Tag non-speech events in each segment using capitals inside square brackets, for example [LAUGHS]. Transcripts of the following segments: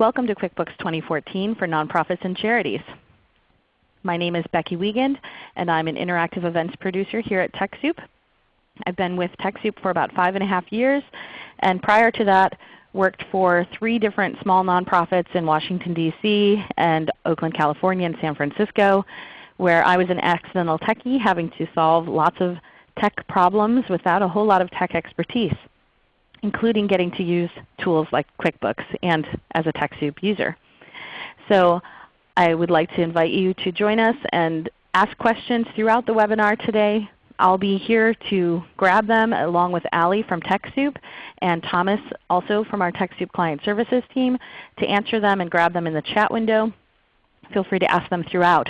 Welcome to QuickBooks 2014 for Nonprofits and Charities. My name is Becky Wiegand, and I'm an interactive events producer here at TechSoup. I've been with TechSoup for about five and a half years, and prior to that worked for three different small nonprofits in Washington, D.C. and Oakland, California and San Francisco, where I was an accidental techie having to solve lots of tech problems without a whole lot of tech expertise, including getting to use tools like QuickBooks and as a TechSoup user. So I would like to invite you to join us and ask questions throughout the webinar today. I'll be here to grab them along with Allie from TechSoup and Thomas also from our TechSoup Client Services team to answer them and grab them in the chat window. Feel free to ask them throughout.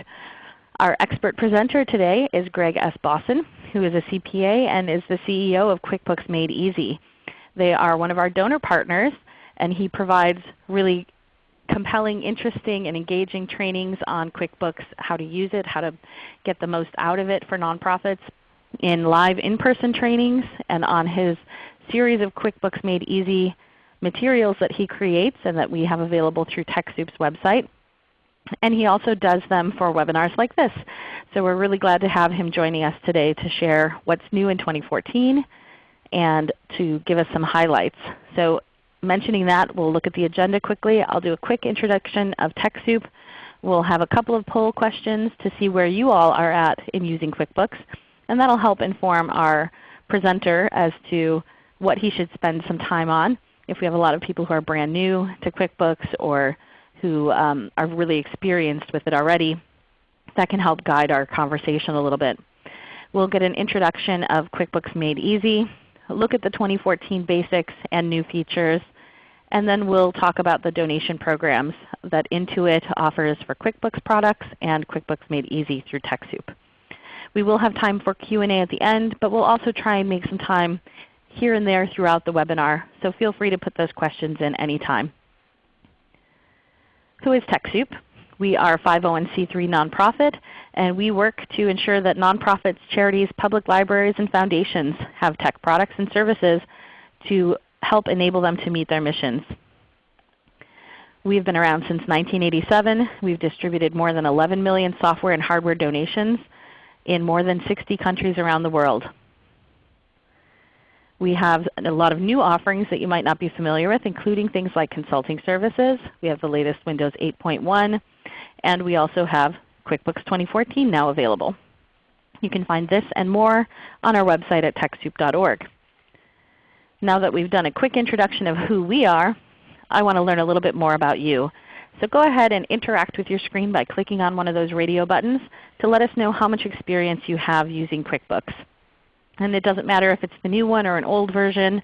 Our expert presenter today is Greg S. Bossen, who is a CPA and is the CEO of QuickBooks Made Easy. They are one of our donor partners, and he provides really compelling, interesting, and engaging trainings on QuickBooks, how to use it, how to get the most out of it for nonprofits, in live in-person trainings and on his series of QuickBooks Made Easy materials that he creates and that we have available through TechSoup's website. And he also does them for webinars like this. So we're really glad to have him joining us today to share what's new in 2014 and to give us some highlights. So mentioning that, we'll look at the agenda quickly. I'll do a quick introduction of TechSoup. We'll have a couple of poll questions to see where you all are at in using QuickBooks and that will help inform our presenter as to what he should spend some time on. If we have a lot of people who are brand new to QuickBooks or who um, are really experienced with it already, that can help guide our conversation a little bit. We'll get an introduction of QuickBooks Made Easy, look at the 2014 basics and new features, and then we'll talk about the donation programs that Intuit offers for QuickBooks products and QuickBooks Made Easy through TechSoup. We will have time for Q&A at the end, but we'll also try and make some time here and there throughout the webinar. So feel free to put those questions in anytime. Who is TechSoup? We are a 501c3 nonprofit, and we work to ensure that nonprofits, charities, public libraries, and foundations have tech products and services to help enable them to meet their missions. We've been around since 1987. We've distributed more than 11 million software and hardware donations in more than 60 countries around the world. We have a lot of new offerings that you might not be familiar with, including things like consulting services. We have the latest Windows 8.1, and we also have QuickBooks 2014 now available. You can find this and more on our website at TechSoup.org. Now that we've done a quick introduction of who we are, I want to learn a little bit more about you. So go ahead and interact with your screen by clicking on one of those radio buttons to let us know how much experience you have using QuickBooks. And it doesn't matter if it's the new one or an old version.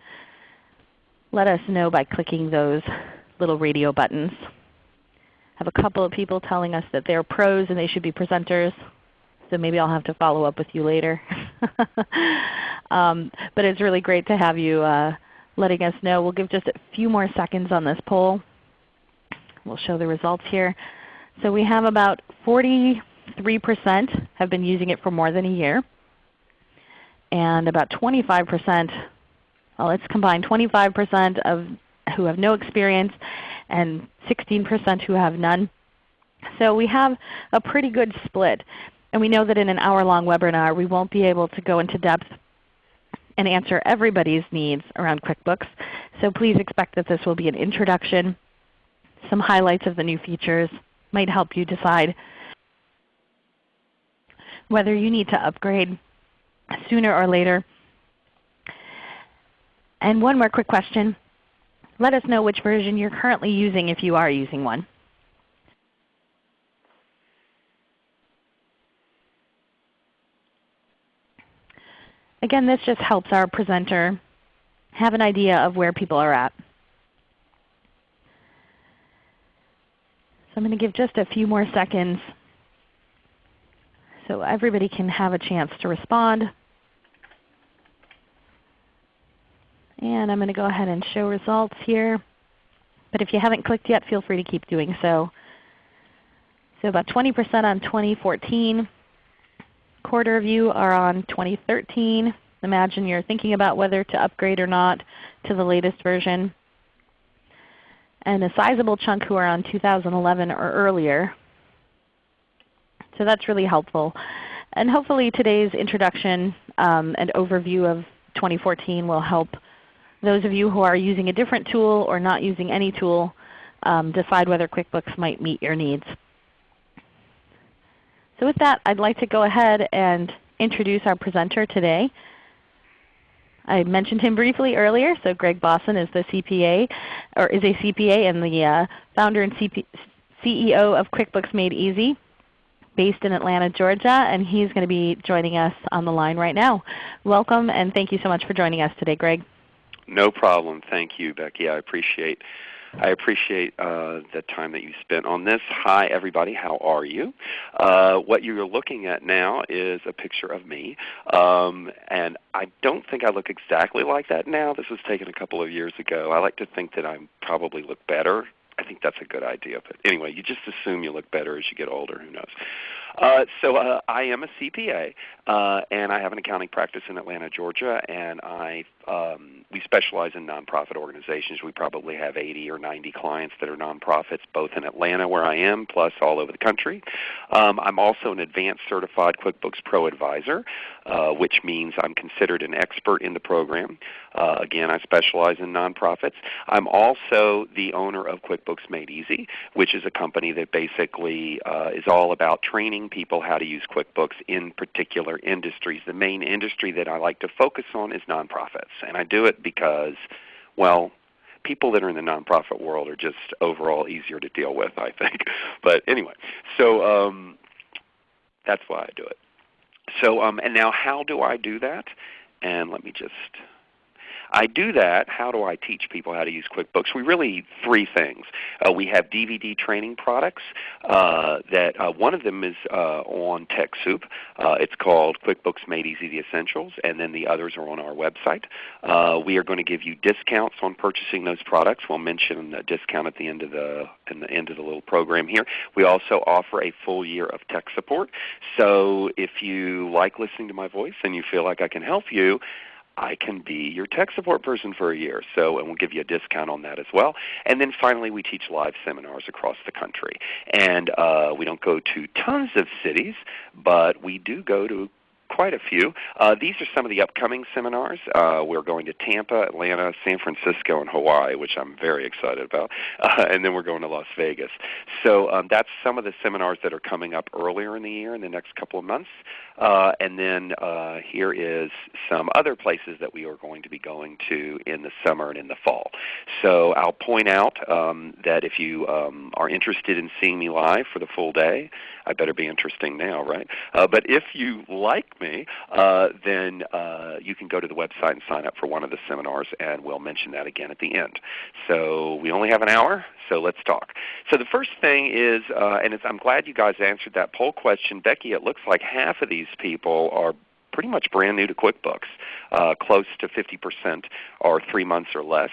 Let us know by clicking those little radio buttons. I have a couple of people telling us that they're pros and they should be presenters. So maybe I'll have to follow up with you later. [LAUGHS] um, but it's really great to have you uh, letting us know. We'll give just a few more seconds on this poll. We'll show the results here. So we have about 43% have been using it for more than a year. And about 25%, well let's combine 25% of who have no experience and 16% who have none. So we have a pretty good split. And we know that in an hour-long webinar we won't be able to go into depth and answer everybody's needs around QuickBooks. So please expect that this will be an introduction some highlights of the new features might help you decide whether you need to upgrade sooner or later. And one more quick question. Let us know which version you're currently using if you are using one. Again, this just helps our presenter have an idea of where people are at. So I'm going to give just a few more seconds so everybody can have a chance to respond. And I'm going to go ahead and show results here. But if you haven't clicked yet, feel free to keep doing so. So about 20% on 2014. Quarter of you are on 2013. Imagine you're thinking about whether to upgrade or not to the latest version. and a sizable chunk who are on 2011 or earlier. So that's really helpful. And hopefully today's introduction um, and overview of 2014 will help those of you who are using a different tool or not using any tool um, decide whether QuickBooks might meet your needs. So with that, I'd like to go ahead and introduce our presenter today. I mentioned him briefly earlier. So Greg Bossen is the CPA, or is a CPA and the uh, founder and CP CEO of QuickBooks Made Easy based in Atlanta, Georgia, and he's going to be joining us on the line right now. Welcome and thank you so much for joining us today, Greg. No problem. Thank you, Becky. I appreciate I appreciate uh, the time that you spent on this. Hi everybody, how are you? Uh, what you're looking at now is a picture of me. Um, and I don't think I look exactly like that now. This was taken a couple of years ago. I like to think that I probably look better I think that's a good idea. But anyway, you just assume you look better as you get older. Who knows? Uh, so uh, I am a CPA, uh, and I have an accounting practice in Atlanta, Georgia, and I um, we specialize in nonprofit organizations. We probably have 80 or 90 clients that are nonprofits, both in Atlanta where I am, plus all over the country. Um, I'm also an advanced certified QuickBooks Pro advisor, uh, which means I'm considered an expert in the program. Uh, again, I specialize in nonprofits. I'm also the owner of QuickBooks Made Easy, which is a company that basically is all about training people how to use QuickBooks in particular industries. The main industry that I like to focus on is nonprofits. And I do it because, well, people that are in the nonprofit world are just overall easier to deal with, I think. [LAUGHS] But anyway, so um, that's why I do it. So um, and now how do I do that? And let me just I do that. How do I teach people how to use QuickBooks? We really need three things. Uh, we have DVD training products. Uh, that uh, one of them is uh, on TechSoup. Uh, it's called QuickBooks Made Easy: The Essentials, and then the others are on our website. Uh, we are going to give you discounts on purchasing those products. We'll mention a discount at the end of the in the end of the little program here. We also offer a full year of tech support. So if you like listening to my voice and you feel like I can help you, I can be your tech support person for a year. So, and we'll give you a discount on that as well. And then finally, we teach live seminars across the country. And uh, we don't go to tons of cities, but we do go to quite a few. Uh, these are some of the upcoming seminars. Uh, we're going to Tampa, Atlanta, San Francisco, and Hawaii, which I'm very excited about. [LAUGHS] Uh, and then we're going to Las Vegas. So um, that's some of the seminars that are coming up earlier in the year in the next couple of months. Uh, and then uh, here is some other places that we are going to be going to in the summer and in the fall. So I'll point out um, that if you um, are interested in seeing me live for the full day, I better be interesting now, right? Uh, but if you like me, uh, then uh, you can go to the website and sign up for one of the seminars, and we'll mention that again at the end. So we only have an hour, so let's talk. So the first thing is, uh, and I'm glad you guys answered that poll question. Becky, it looks like half of these people are pretty much brand new to QuickBooks. Uh, close to 50% are three months or less.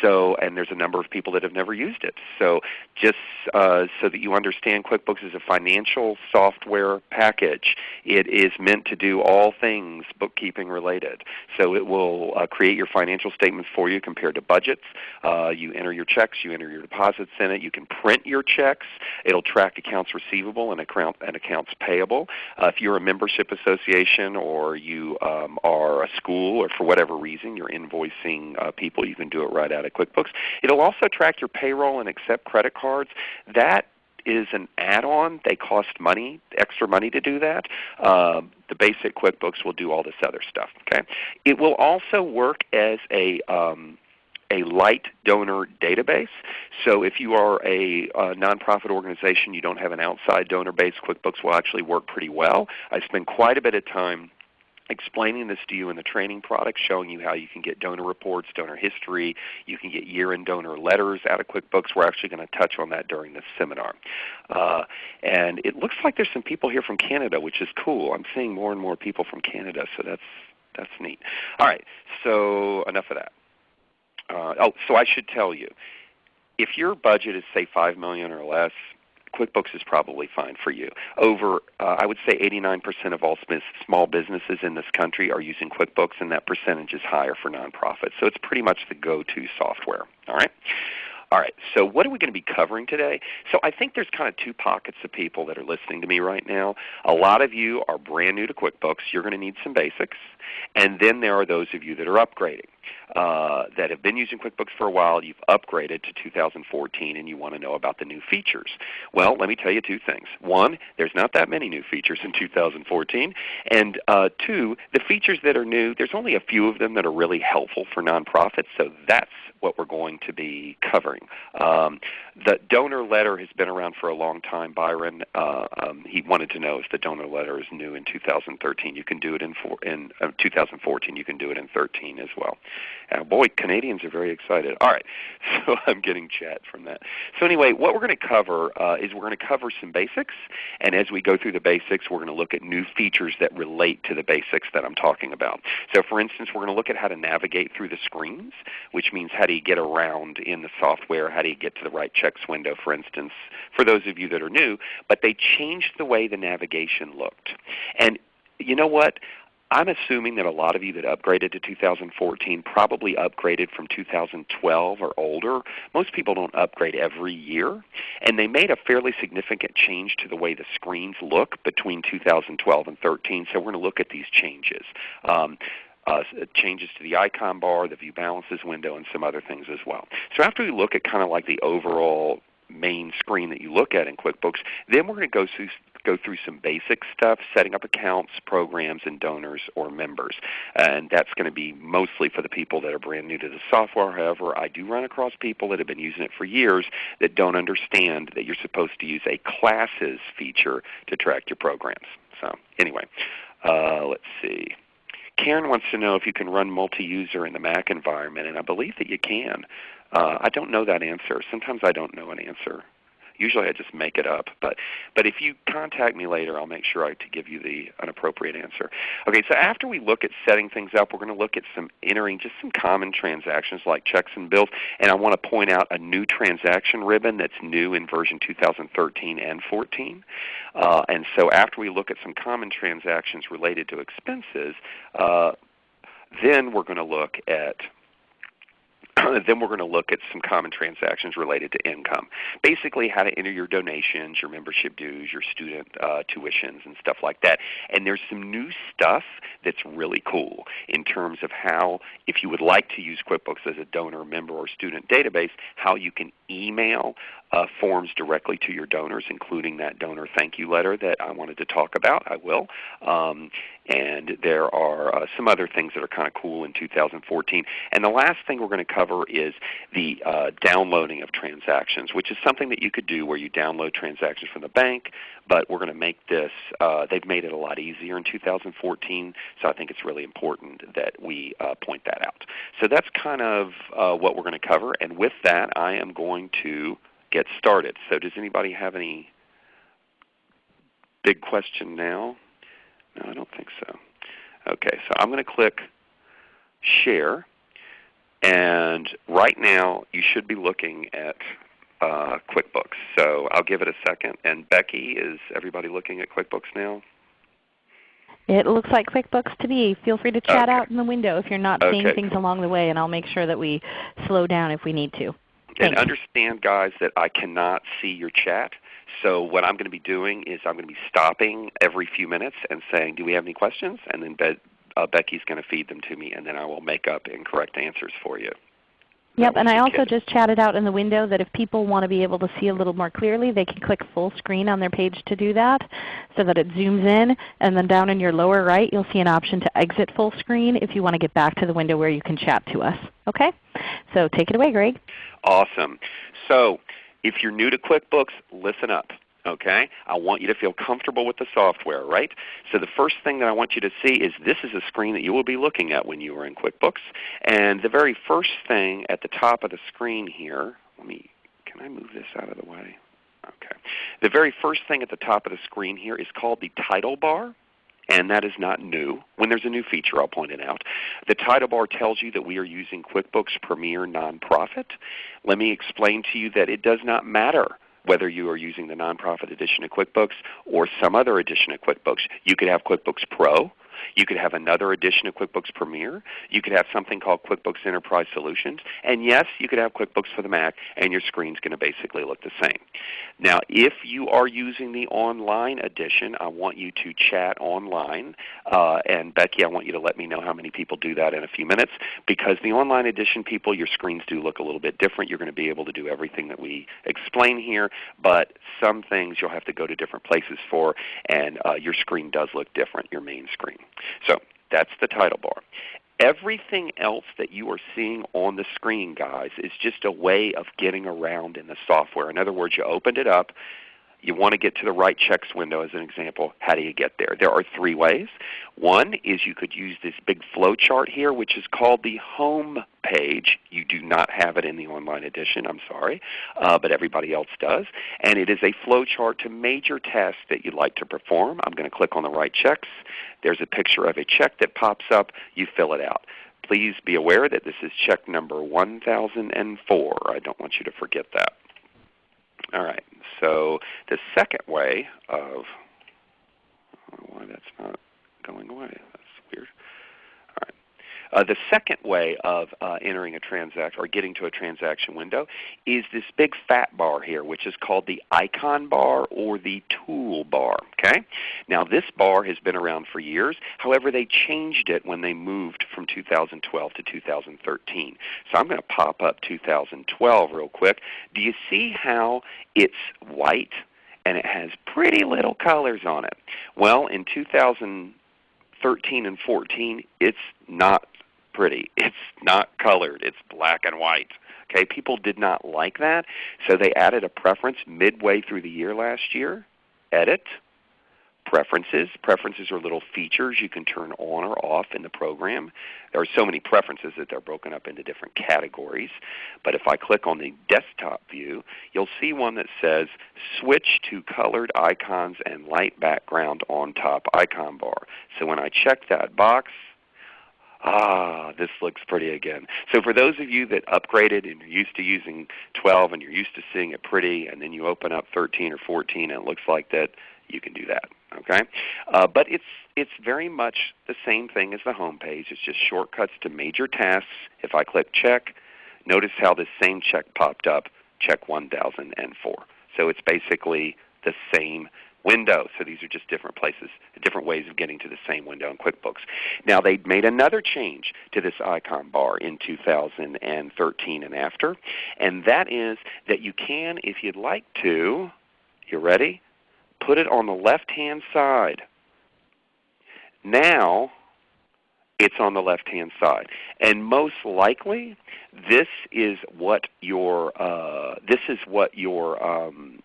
So, and there's a number of people that have never used it. So, just uh, so that you understand, QuickBooks is a financial software package. It is meant to do all things bookkeeping related. So, it will uh, create your financial statements for you compared to budgets. Uh, you enter your checks, you enter your deposits in it. You can print your checks. It'll track accounts receivable and, account, and accounts payable. Uh, if you're a membership association or or you um, are a school or for whatever reason you're invoicing uh, people, you can do it right out of QuickBooks. It'll also track your payroll and accept credit cards. That is an add-on. They cost money, extra money to do that. Um, the basic QuickBooks will do all this other stuff. Okay, It will also work as a um, a light donor database. So if you are a, a nonprofit organization, you don't have an outside donor base, QuickBooks will actually work pretty well. I spend quite a bit of time explaining this to you in the training product, showing you how you can get donor reports, donor history, you can get year-end donor letters out of QuickBooks. We're actually going to touch on that during this seminar. Uh, and it looks like there's some people here from Canada, which is cool. I'm seeing more and more people from Canada, so that's, that's neat. All right, so enough of that. Uh, oh, so I should tell you, if your budget is say 5 million or less, QuickBooks is probably fine for you. Over, uh, I would say 89% of all small businesses in this country are using QuickBooks, and that percentage is higher for nonprofits. So it's pretty much the go-to software. All right. All right, so what are we going to be covering today? So I think there's kind of two pockets of people that are listening to me right now. A lot of you are brand new to QuickBooks. You're going to need some basics. And then there are those of you that are upgrading, uh, that have been using QuickBooks for a while. You've upgraded to 2014 and you want to know about the new features. Well, let me tell you two things. One, there's not that many new features in 2014. And uh, two, the features that are new, there's only a few of them that are really helpful for nonprofits. So that's what we're going to be covering. Um, the donor letter has been around for a long time. Byron, uh, um, he wanted to know if the donor letter is new in 2013. You can do it in, in uh, 2014. You can do it in 13 as well. Uh, boy, Canadians are very excited. All right, [LAUGHS] so I'm getting chat from that. So anyway, what we're going to cover uh, is we're going to cover some basics, and as we go through the basics, we're going to look at new features that relate to the basics that I'm talking about. So for instance, we're going to look at how to navigate through the screens, which means how do you get around in the software, how do you get to the write checks window, for instance, for those of you that are new. But they changed the way the navigation looked. And you know what? I'm assuming that a lot of you that upgraded to 2014 probably upgraded from 2012 or older. Most people don't upgrade every year. And they made a fairly significant change to the way the screens look between 2012 and 13. So we're going to look at these changes. Um, uh, changes to the icon bar, the view balances window, and some other things as well. So after we look at kind of like the overall main screen that you look at in QuickBooks, then we're going to go through go through some basic stuff, setting up accounts, programs, and donors or members. And that's going to be mostly for the people that are brand new to the software. However, I do run across people that have been using it for years that don't understand that you're supposed to use a classes feature to track your programs. So anyway, uh, let's see. Karen wants to know if you can run multi-user in the Mac environment, and I believe that you can. Uh, I don't know that answer. Sometimes I don't know an answer. Usually I just make it up. But, but if you contact me later, I'll make sure I to give you the an appropriate answer. Okay, so after we look at setting things up, we're going to look at some entering just some common transactions like checks and bills. And I want to point out a new transaction ribbon that's new in version 2013 and 14. Uh, and so after we look at some common transactions related to expenses, uh, then we're going to look at [CLEARS THROAT] then we're going to look at some common transactions related to income. Basically how to enter your donations, your membership dues, your student uh, tuitions and stuff like that. And there's some new stuff that's really cool in terms of how, if you would like to use QuickBooks as a donor, member, or student database, how you can email uh, forms directly to your donors, including that donor thank you letter that I wanted to talk about. I will. Um, and there are uh, some other things that are kind of cool in 2014. And the last thing we're going to cover is the uh, downloading of transactions, which is something that you could do where you download transactions from the bank, but we're going to make this, uh, they've made it a lot easier in 2014, so I think it's really important that we uh, point that out. So that's kind of uh, what we're going to cover, and with that I am going to get started. So does anybody have any big question now? No, I don't think so. Okay, so I'm going to click Share. And right now you should be looking at uh, QuickBooks. So I'll give it a second. And Becky, is everybody looking at QuickBooks now? It looks like QuickBooks to me. Feel free to chat okay. out in the window if you're not okay. seeing things along the way, and I'll make sure that we slow down if we need to. And understand, guys, that I cannot see your chat. So what I'm going to be doing is I'm going to be stopping every few minutes and saying, do we have any questions? And then Be uh, Becky's going to feed them to me, and then I will make up incorrect answers for you. Yep, and I also just chatted out in the window that if people want to be able to see a little more clearly, they can click full screen on their page to do that so that it zooms in. And then down in your lower right, you'll see an option to exit full screen if you want to get back to the window where you can chat to us. Okay? So take it away, Greg. Awesome. So if you're new to QuickBooks, listen up. Okay? I want you to feel comfortable with the software, right? So the first thing that I want you to see is this is a screen that you will be looking at when you are in QuickBooks. And the very first thing at the top of the screen here, let me, can I move this out of the way? Okay. The very first thing at the top of the screen here is called the title bar and that is not new. When there's a new feature, I'll point it out. The title bar tells you that we are using QuickBooks Premier Nonprofit. Let me explain to you that it does not matter whether you are using the nonprofit edition of QuickBooks or some other edition of QuickBooks. You could have QuickBooks Pro, You could have another edition of QuickBooks Premier. You could have something called QuickBooks Enterprise Solutions. And yes, you could have QuickBooks for the Mac and your screen is going to basically look the same. Now if you are using the online edition, I want you to chat online. Uh, and Becky, I want you to let me know how many people do that in a few minutes because the online edition people, your screens do look a little bit different. You're going to be able to do everything that we explain here, but some things you'll have to go to different places for and uh, your screen does look different, your main screen. So that's the title bar. Everything else that you are seeing on the screen, guys, is just a way of getting around in the software. In other words, you opened it up, you want to get to the write checks window as an example. How do you get there? There are three ways. One is you could use this big flow chart here which is called the home page. You do not have it in the online edition, I'm sorry, uh, but everybody else does. And it is a flow chart to major tasks that you'd like to perform. I'm going to click on the write checks. There's a picture of a check that pops up. You fill it out. Please be aware that this is check number 1004. I don't want you to forget that. All right. So the second way of why that's not going away. That's weird. Uh, the second way of uh, entering a transaction or getting to a transaction window is this big fat bar here which is called the icon bar or the tool bar. Okay? Now this bar has been around for years. However, they changed it when they moved from 2012 to 2013. So I'm going to pop up 2012 real quick. Do you see how it's white and it has pretty little colors on it? Well, in 2013 and 14, it's not pretty. [LAUGHS] It's not colored. It's black and white. Okay, people did not like that, so they added a preference midway through the year last year. Edit, preferences. Preferences are little features you can turn on or off in the program. There are so many preferences that they're broken up into different categories. But if I click on the desktop view, you'll see one that says Switch to Colored Icons and Light Background on Top Icon Bar. So when I check that box, ah, this looks pretty again. So for those of you that upgraded and you're used to using 12 and you're used to seeing it pretty, and then you open up 13 or 14 and it looks like that, you can do that. Okay, uh, but it's it's very much the same thing as the home page. It's just shortcuts to major tasks. If I click check, notice how this same check popped up, check 1004. So it's basically the same window. So these are just different places, different ways of getting to the same window in QuickBooks. Now they made another change to this icon bar in 2013 and after, and that is that you can, if you'd like to, you ready? Put it on the left-hand side. Now it's on the left-hand side. And most likely, this is what your uh, this is what your um,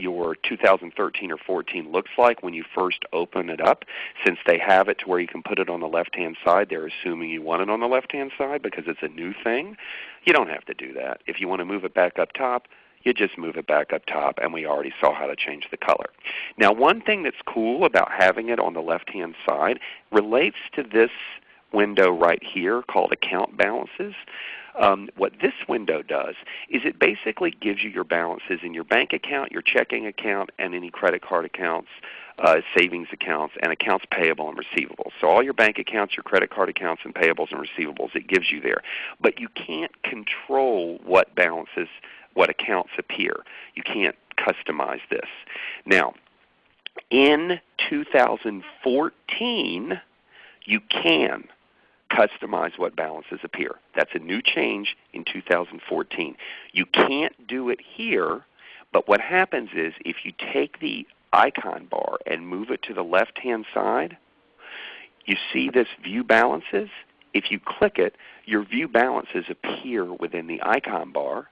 your 2013 or 14 looks like when you first open it up. Since they have it to where you can put it on the left-hand side, they're assuming you want it on the left-hand side because it's a new thing. You don't have to do that. If you want to move it back up top, you just move it back up top and we already saw how to change the color. Now one thing that's cool about having it on the left-hand side relates to this window right here called Account Balances. Um, what this window does is it basically gives you your balances in your bank account, your checking account, and any credit card accounts, uh, savings accounts, and accounts payable and receivables. So all your bank accounts, your credit card accounts, and payables and receivables, it gives you there. But you can't control what balances, what accounts appear. You can't customize this. Now, in 2014, you can customize what balances appear. That's a new change in 2014. You can't do it here, but what happens is if you take the icon bar and move it to the left-hand side, you see this View Balances. If you click it, your View Balances appear within the icon bar,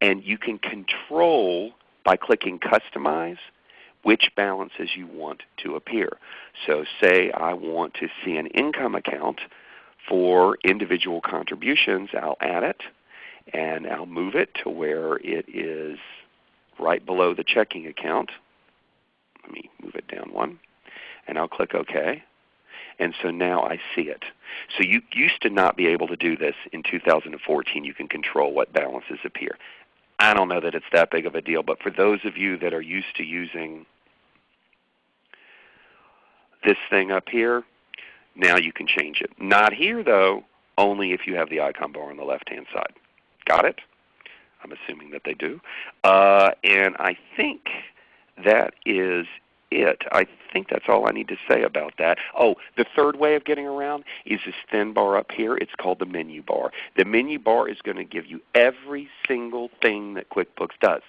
and you can control by clicking Customize which balances you want to appear. So say I want to see an income account for individual contributions, I'll add it and I'll move it to where it is right below the checking account. Let me move it down one. And I'll click OK. And so now I see it. So you used to not be able to do this in 2014. You can control what balances appear. I don't know that it's that big of a deal, but for those of you that are used to using this thing up here, Now you can change it. Not here though, only if you have the icon bar on the left-hand side. Got it? I'm assuming that they do. Uh, and I think that is it. I think that's all I need to say about that. Oh, the third way of getting around is this thin bar up here. It's called the menu bar. The menu bar is going to give you every single thing that QuickBooks does.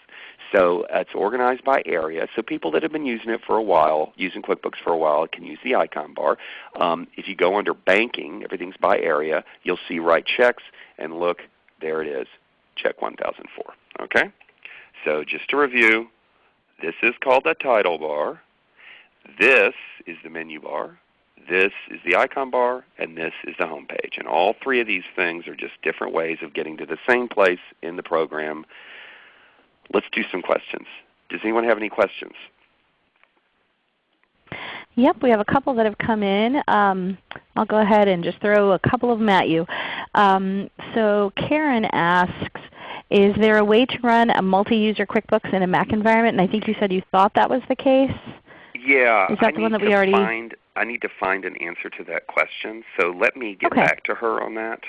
So it's organized by area. So people that have been using it for a while, using QuickBooks for a while, can use the icon bar. Um, if you go under banking, everything's by area. You'll see write checks, and look, there it is, check 1004. Okay? So just to review, this is called the title bar. This is the menu bar. This is the icon bar, and this is the home page. And all three of these things are just different ways of getting to the same place in the program. Let's do some questions. Does anyone have any questions? Yep, we have a couple that have come in. Um, I'll go ahead and just throw a couple of them at you. Um, so Karen asks, is there a way to run a multi-user QuickBooks in a Mac environment? And I think you said you thought that was the case. Yeah, Is that I need that we to already- find. I need to find an answer to that question. So let me get Okay. back to her on that.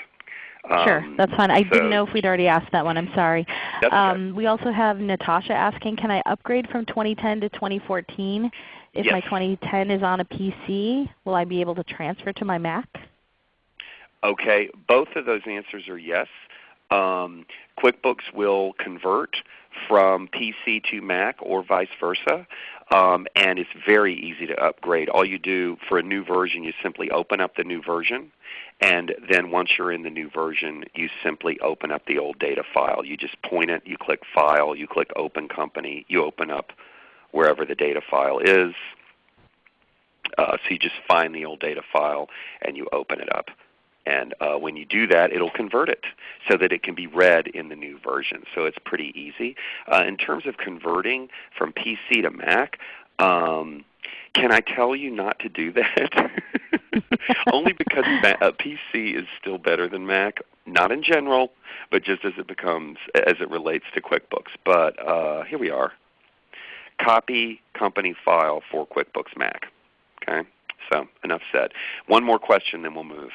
sure, Um, that's fine. I so- didn't know if we'd already asked that one. I'm sorry. That's okay. Um, we also have Natasha asking, can I upgrade from 2010 to 2014? If my 2010 is on a PC, will I be able to transfer to my Mac? Okay, both of those answers are yes. Um, QuickBooks will convert from PC to Mac or vice versa. Um, and it's very easy to upgrade. All you do for a new version, you simply open up the new version. And then once you're in the new version, you simply open up the old data file. You just point it, you click File, you click Open Company, you open up wherever the data file is. Uh, so you just find the old data file and you open it up. And uh, when you do that, it'll convert it so that it can be read in the new version. So it's pretty easy. Uh, in terms of converting from PC to Mac, um, can I tell you not to do that? [LAUGHS] Only because Ma- uh, PC is still better than Mac. Not in general, but just as it becomes, as it relates to QuickBooks. But uh, here we are. Copy company file for QuickBooks Mac. Okay, so enough said. One more question, then we'll move.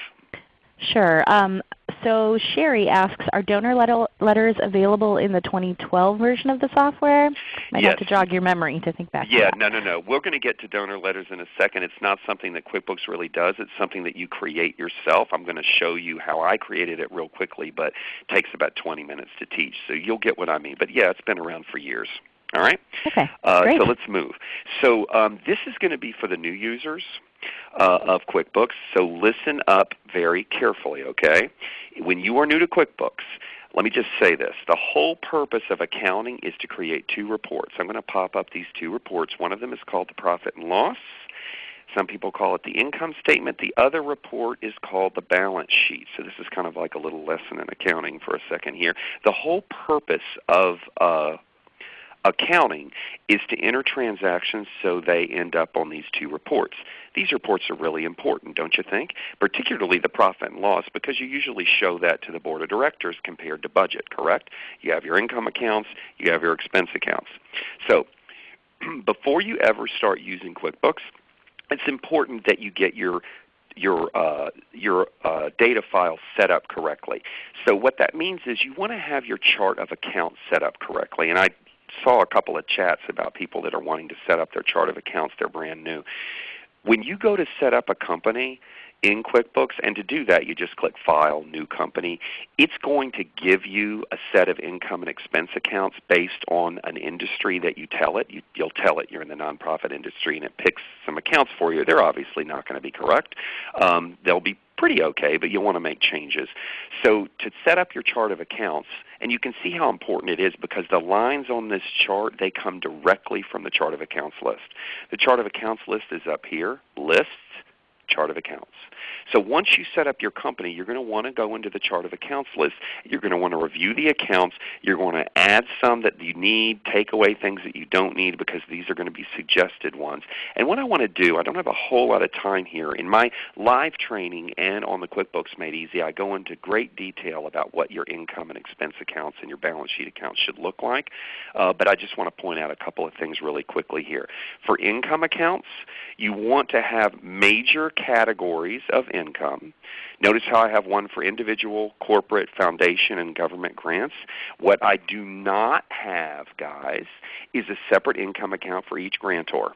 Sure. Um, so Sherry asks, are donor letter letters available in the 2012 version of the software? Might have to jog your memory to think back to Yeah, no, no, no. We're going to get to donor letters in a second. It's not something that QuickBooks really does. It's something that you create yourself. I'm going to show you how I created it real quickly, but it takes about 20 minutes to teach. So you'll get what I mean. But yeah, it's been around for years. All right? Okay, Uh, great. so let's move. So um, this is going to be for the new users uh, of QuickBooks. So listen up very carefully, okay? When you are new to QuickBooks, let me just say this. The whole purpose of accounting is to create two reports. I'm going to pop up these two reports. One of them is called the profit and loss. Some people call it the income statement. The other report is called the balance sheet. So this is kind of like a little lesson in accounting for a second here. The whole purpose of uh, accounting is to enter transactions so they end up on these two reports. These reports are really important, don't you think? Particularly the profit and loss because you usually show that to the board of directors compared to budget, correct? You have your income accounts, you have your expense accounts. So [CLEARS THROAT] before you ever start using QuickBooks, it's important that you get your your uh, your uh, data file set up correctly. So what that means is you want to have your chart of accounts set up correctly. And I saw a couple of chats about people that are wanting to set up their chart of accounts. They're brand new. When you go to set up a company in QuickBooks, and to do that you just click File, New Company, it's going to give you a set of income and expense accounts based on an industry that you tell it. You, you'll tell it you're in the nonprofit industry and it picks some accounts for you. They're obviously not going to be correct. Um, they'll be pretty okay, but you'll want to make changes. So to set up your chart of accounts, and you can see how important it is because the lines on this chart, they come directly from the chart of accounts list. The chart of accounts list is up here, lists, chart of accounts. So once you set up your company, you're going to want to go into the chart of accounts list. You're going to want to review the accounts. You're going to add some that you need, take away things that you don't need because these are going to be suggested ones. And what I want to do, I don't have a whole lot of time here. In my live training and on the QuickBooks Made Easy, I go into great detail about what your income and expense accounts and your balance sheet accounts should look like. Uh, but I just want to point out a couple of things really quickly here. For income accounts, you want to have major categories of income. Notice how I have one for individual, corporate, foundation, and government grants. What I do not have, guys, is a separate income account for each grantor.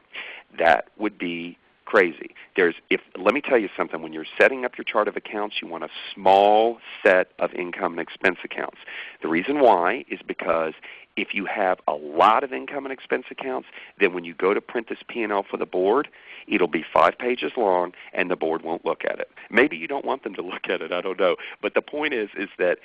That would be crazy. There's if let me tell you something, when you're setting up your chart of accounts, you want a small set of income and expense accounts. The reason why is because if you have a lot of income and expense accounts, then when you go to print this P&L for the board, it'll be five pages long and the board won't look at it. Maybe you don't want them to [LAUGHS] look at it, I don't know. But the point is is that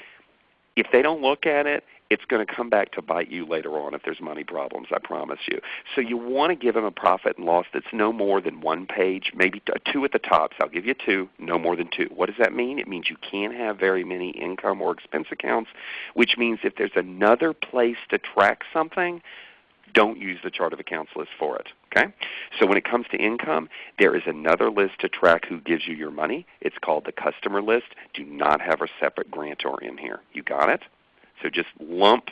if they don't look at it, it's going to come back to bite you later on if there's money problems, I promise you. So you want to give them a profit and loss that's no more than one page, maybe two at the top. So I'll give you two, no more than two. What does that mean? It means you can't have very many income or expense accounts, which means if there's another place to track something, don't use the chart of accounts list for it. Okay? So when it comes to income, there is another list to track who gives you your money. It's called the customer list. Do not have a separate grantor in here. You got it? So just lump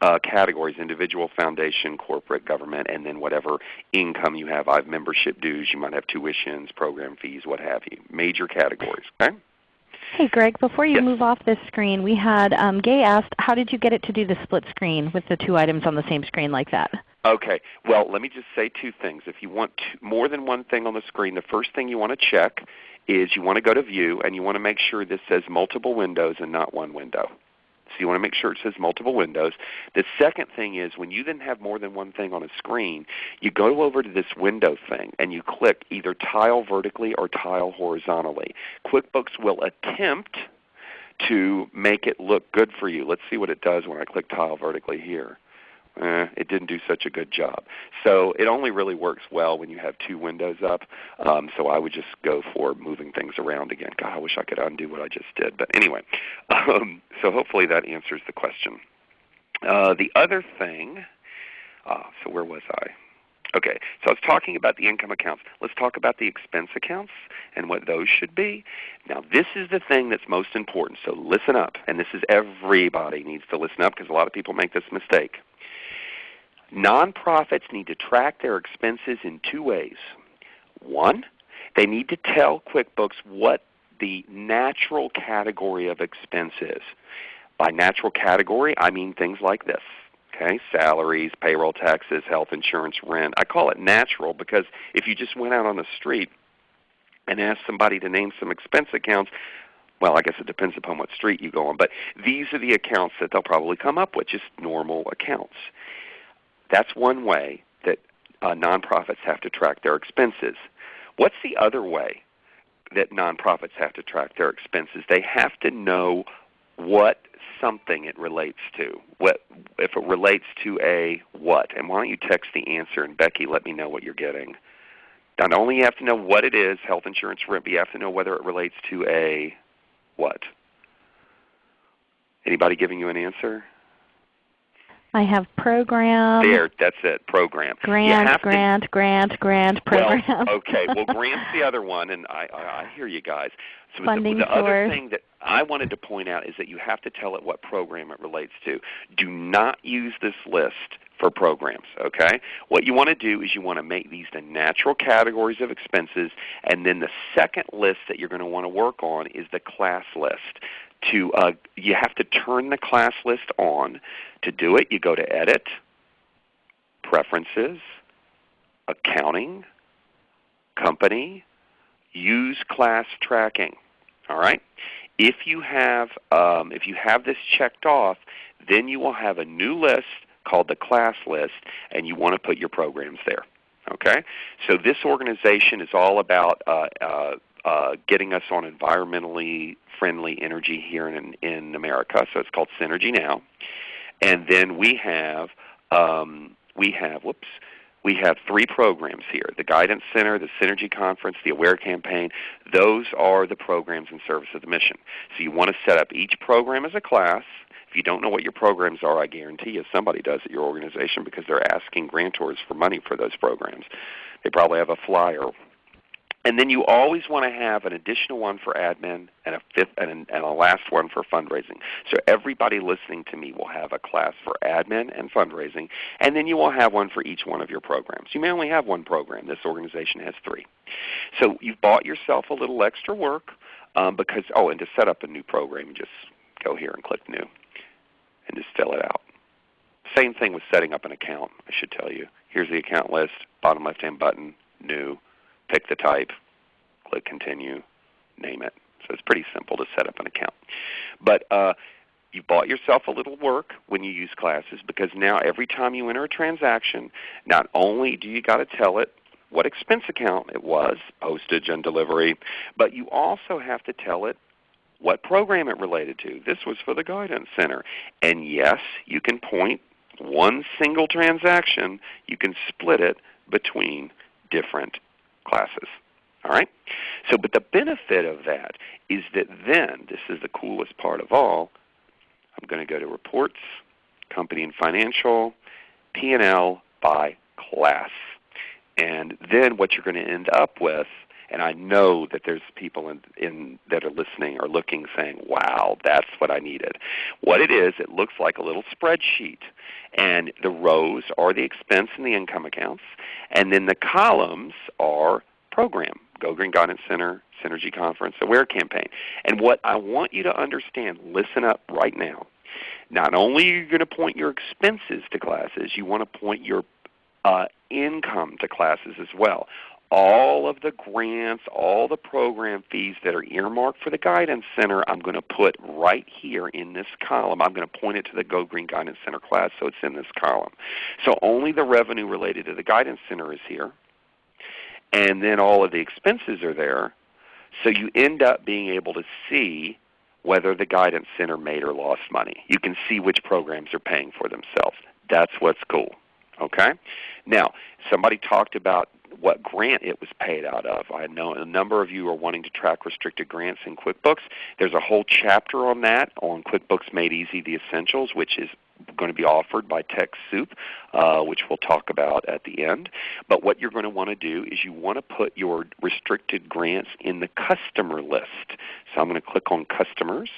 uh, categories, individual, foundation, corporate, government, and then whatever income you have. I have membership dues, you might have tuitions, program fees, what have you. Major categories. Okay? Hey Greg, before you yes. move off this screen, we had um, Gay asked, how did you get it to do the split screen with the two items on the same screen like that? Okay. Well, let me just say two things. If you want more than one thing on the screen, the first thing you want to check is you want to go to View and you want to make sure this says multiple windows and not one window. So you want to make sure it says multiple windows. The second thing is when you then have more than one thing on a screen, you go over to this window thing and you click either tile vertically or tile horizontally. QuickBooks will attempt to make it look good for you. Let's see what it does when I click tile vertically here eh, it didn't do such a good job. So it only really works well when you have two windows up. Um, so I would just go for moving things around again. God, I wish I could undo what I just did. But anyway, [LAUGHS] um, so hopefully that answers the question. Uh, the other thing, uh, so where was I? Okay, so I was talking about the income accounts. Let's talk about the expense accounts and what those should be. Now this is the thing that's most important, so listen up. And this is everybody needs to listen up because a lot of people make this mistake. Nonprofits need to track their expenses in two ways. One, they need to tell QuickBooks what the natural category of expense is. By natural category, I mean things like this. Okay, salaries, payroll taxes, health insurance, rent. I call it natural because if you just went out on the street and asked somebody to name some expense accounts, well, I guess it depends upon what street you go on, but these are the accounts that they'll probably come up with, just normal accounts. That's one way that uh, nonprofits have to track their expenses. What's the other way that nonprofits have to track their expenses? They have to know what something it relates to. What if it relates to a what? And why don't you text the answer and Becky let me know what you're getting. Not only you have to know what it is, health insurance rent, but you have to know whether it relates to a what. Anybody giving you an answer? I have program. There, that's it, program. Grant, grant, to, grant, grant, program. Well, [LAUGHS] okay, well [LAUGHS] grant's the other one, and I, I, I hear you guys. So Funding the, the source. other thing that I wanted to point out is that you have to tell it what program it relates to. Do not use this list for programs. Okay? What you want to do is you want to make these the natural categories of expenses, and then the second list that you're going to want to work on is the class list to uh, you have to turn the class list on. To do it, you go to Edit, Preferences, Accounting, Company, Use Class Tracking. All right. If you have um, if you have this checked off, then you will have a new list called the class list, and you want to put your programs there. Okay. So this organization is all about uh, uh, uh, getting us on environmentally friendly energy here in, in America. So it's called Synergy Now. And then we have um, we have whoops we have three programs here: the Guidance Center, the Synergy Conference, the Aware Campaign. Those are the programs in service of the mission. So you want to set up each program as a class. If you don't know what your programs are, I guarantee you somebody does at your organization because they're asking grantors for money for those programs. They probably have a flyer And then you always want to have an additional one for admin and a fifth and, and a last one for fundraising. So everybody listening to me will have a class for admin and fundraising, and then you will have one for each one of your programs. You may only have one program. This organization has three. So you've bought yourself a little extra work um, because oh, and to set up a new program, just go here and click New, and just fill it out. Same thing with setting up an account. I should tell you. Here's the account list. Bottom left-hand button, New pick the type, click Continue, name it. So it's pretty simple to set up an account. But uh, you bought yourself a little work when you use classes because now every time you enter a transaction, not only do you got to tell it what expense account it was, postage and delivery, but you also have to tell it what program it related to. This was for the Guidance Center. And yes, you can point one single transaction, you can split it between different classes. All right? So, but the benefit of that is that then, this is the coolest part of all, I'm going to go to Reports, Company and Financial, P&L by class. And then what you're going to end up with, and I know that there's people in, in, that are listening or looking saying, wow, that's what I needed. What it is, it looks like a little spreadsheet. And the rows are the expense and the income accounts. And then the columns are program, Go Green Guidance Center, Synergy Conference, Aware Campaign. And what I want you to understand, listen up right now. Not only are you going to point your expenses to classes, you want to point your uh, income to classes as well all of the grants, all the program fees that are earmarked for the Guidance Center, I'm going to put right here in this column. I'm going to point it to the Go Green Guidance Center class so it's in this column. So only the revenue related to the Guidance Center is here. And then all of the expenses are there. So you end up being able to see whether the Guidance Center made or lost money. You can see which programs are paying for themselves. That's what's cool. Okay? Now, somebody talked about what grant it was paid out of. I know a number of you are wanting to track restricted grants in QuickBooks. There's a whole chapter on that on QuickBooks Made Easy the Essentials, which is going to be offered by TechSoup, uh, which we'll talk about at the end. But what you're going to want to do is you want to put your restricted grants in the customer list. So I'm going to click on Customers.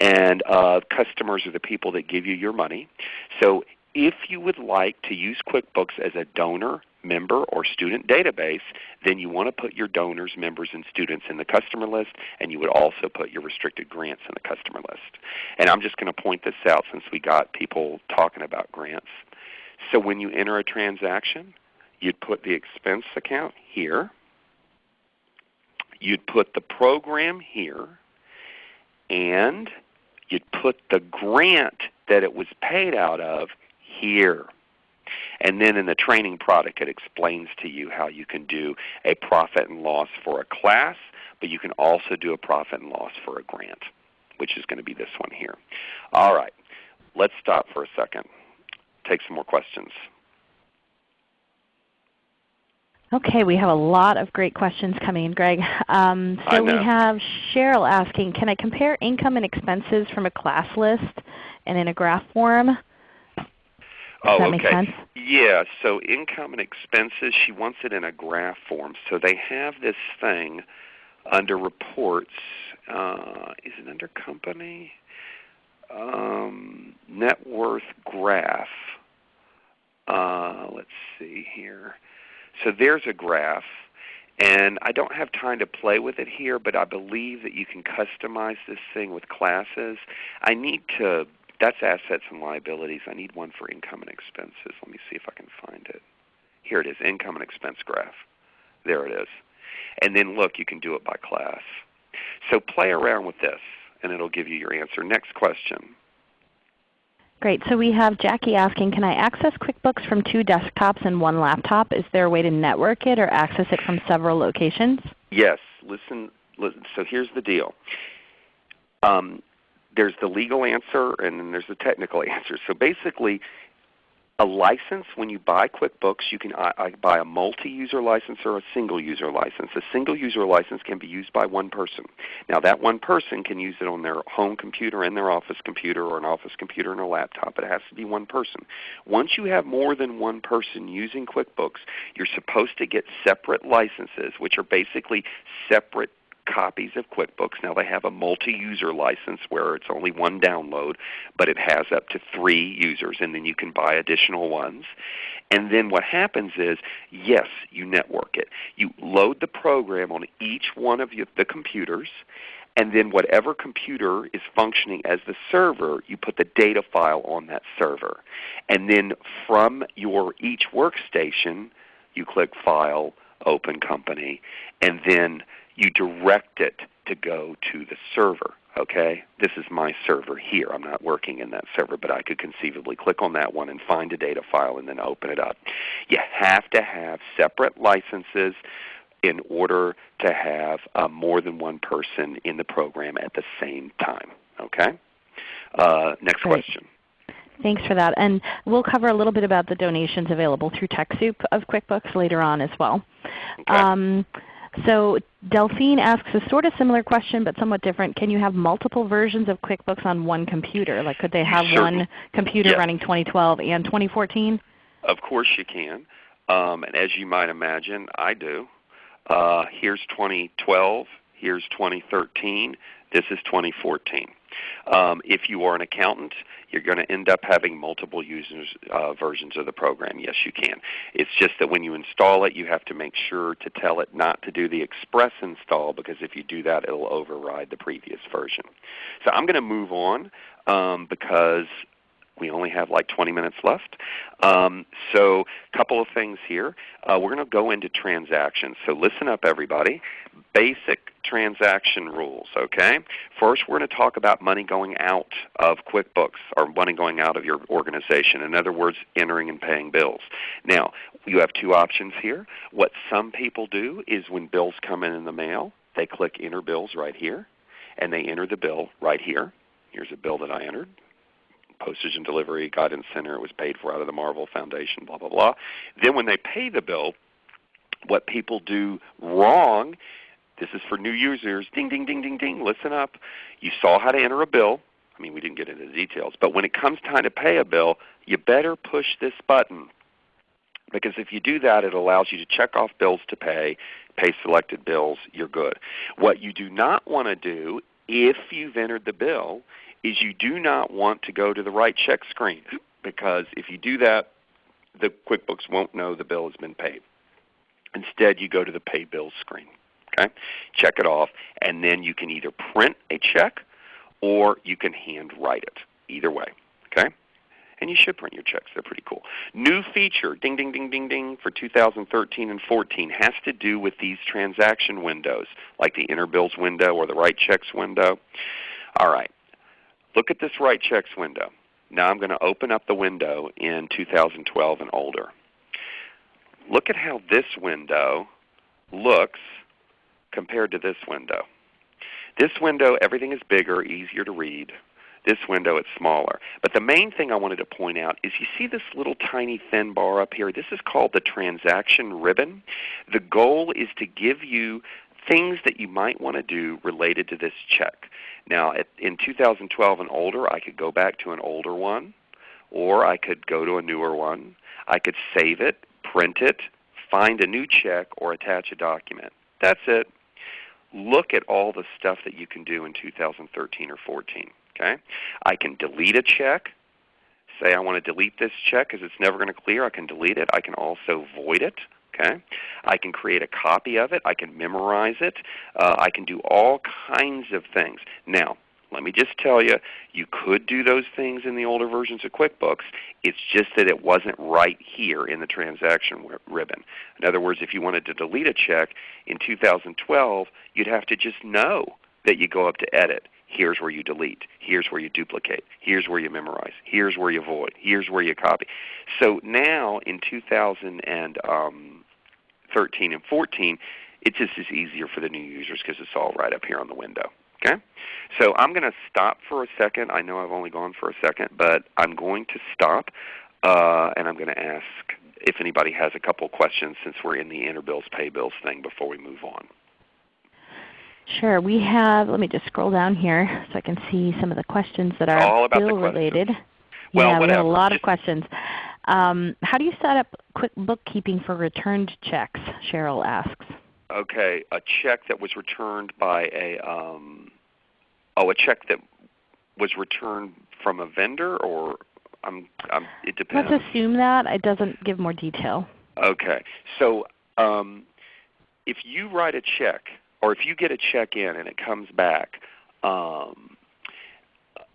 And uh, customers are the people that give you your money. So if you would like to use QuickBooks as a donor member or student database, then you want to put your donors, members, and students in the customer list, and you would also put your restricted grants in the customer list. And I'm just going to point this out since we got people talking about grants. So when you enter a transaction, you'd put the expense account here. You'd put the program here. And you'd put the grant that it was paid out of here. And then in the training product it explains to you how you can do a profit and loss for a class, but you can also do a profit and loss for a grant, which is going to be this one here. All right, let's stop for a second. Take some more questions. Okay, we have a lot of great questions coming in, Greg. Um, so we have Cheryl asking, can I compare income and expenses from a class list and in a graph form? Oh, that okay. Yeah, so income and expenses, she wants it in a graph form. So they have this thing under reports. Uh, is it under company? Um, net worth graph. Uh, let's see here. So there's a graph. And I don't have time to play with it here, but I believe that you can customize this thing with classes. I need to that's assets and liabilities. I need one for income and expenses. Let me see if I can find it. Here it is, income and expense graph. There it is. And then look, you can do it by class. So play around with this, and it'll give you your answer. Next question. Great. So we have Jackie asking, can I access QuickBooks from two desktops and one laptop? Is there a way to network it or access it from several locations? Yes. Listen. listen so here's the deal. Um, there's the legal answer and then there's the technical [LAUGHS] answer. So basically, a license, when you buy QuickBooks, you can buy a multi-user license or a single-user license. A single-user license can be used by one person. Now that one person can use it on their home computer and their office computer or an office computer and a laptop. It has to be one person. Once you have more than one person using QuickBooks, you're supposed to get separate licenses, which are basically separate copies of QuickBooks. Now they have a multi-user license where it's only one download, but it has up to three users, and then you can buy additional ones. And then what happens is, yes, you network it. You load the program on each one of the computers, and then whatever computer is functioning as the server, you put the data file on that server. And then from your each workstation, you click File, Open Company, and then you direct it to go to the server. Okay, this is my server here. I'm not working in that server, but I could conceivably click on that one and find a data file and then open it up. You have to have separate licenses in order to have uh, more than one person in the program at the same time. Okay. Uh, next Great. question. Thanks for that. And we'll cover a little bit about the donations available through TechSoup of QuickBooks later on as well. Okay. Um, so Delphine asks a sort of similar question but somewhat different. Can you have multiple versions of QuickBooks on one computer? Like could they have one computer yes. running 2012 and 2014? Of course you can. Um, and as you might imagine, I do. Uh, here's 2012. Here's 2013. This is 2014. Um, if you are an accountant, you're going to end up having multiple users uh, versions of the program. Yes, you can. It's just that when you install it, you have to make sure to tell it not to do the express install because if you do that, it will override the previous version. So I'm going to move on um, because we only have like 20 minutes left. Um, so a couple of things here. Uh, we're going to go into transactions. So listen up everybody. Basic transaction rules. Okay. First we're going to talk about money going out of QuickBooks or money going out of your organization. In other words, entering and paying bills. Now you have two options here. What some people do is when bills come in in the mail, they click Enter Bills right here, and they enter the bill right here. Here's a bill that I entered postage and delivery guidance center. It was paid for out of the Marvel Foundation, blah, blah, blah. Then when they pay the bill, what people do wrong, this is for new users, ding, ding, ding, ding, ding, listen up. You saw how to enter a bill. I mean, we didn't get into the details. But when it comes time to pay a bill, you better push this button. Because if you do that, it allows you to check off bills to pay, pay selected bills, you're good. What you do not want to do if you've entered the bill is you do not want to go to the write check screen because if you do that, the QuickBooks won't know the bill has been paid. Instead, you go to the pay bills screen. Okay? Check it off, and then you can either print a check or you can hand write it. Either way. Okay? And you should print your checks. They're pretty cool. New feature, ding, ding, ding, ding, ding, for 2013 and 14 has to do with these transaction windows, like the Enter Bills window or the Write Checks window. All right. Look at this write checks window. Now I'm going to open up the window in 2012 and older. Look at how this window looks compared to this window. This window, everything is bigger, easier to read. This window, it's smaller. But the main thing I wanted to point out is you see this little tiny thin bar up here? This is called the transaction ribbon. The goal is to give you things that you might want to do related to this check. Now, at, in 2012 and older, I could go back to an older one, or I could go to a newer one. I could save it, print it, find a new check, or attach a document. That's it. Look at all the stuff that you can do in 2013 or 14. Okay? I can delete a check. Say I want to delete this check because it's never going to clear. I can delete it. I can also void it. Okay, I can create a copy of it. I can memorize it. Uh, I can do all kinds of things. Now, let me just tell you, you could do those things in the older versions of QuickBooks. It's just that it wasn't right here in the transaction ribbon. In other words, if you wanted to delete a check in 2012, you'd have to just know that you go up to Edit. Here's where you delete. Here's where you duplicate. Here's where you memorize. Here's where you void. Here's where you copy. So now in 2000 and um, 13 and 14, it just is easier for the new users because it's all right up here on the window. Okay? So I'm going to stop for a second. I know I've only gone for a second, but I'm going to stop. uh, and I'm going to ask if anybody has a couple questions since we're in the enter bills, pay bills thing before we move on. Sure. We have, let me just scroll down here so I can see some of the questions that are All about bill related. Well, yeah, we have a whatever. lot of questions. Um, how do you set up quick bookkeeping for returned checks? Cheryl asks. Okay, a check that was returned by a um, oh, a check that was returned from a vendor, or I'm, I'm it depends. Let's assume that. It doesn't give more detail. Okay, so um, if you write a check, or if you get a check in and it comes back, um,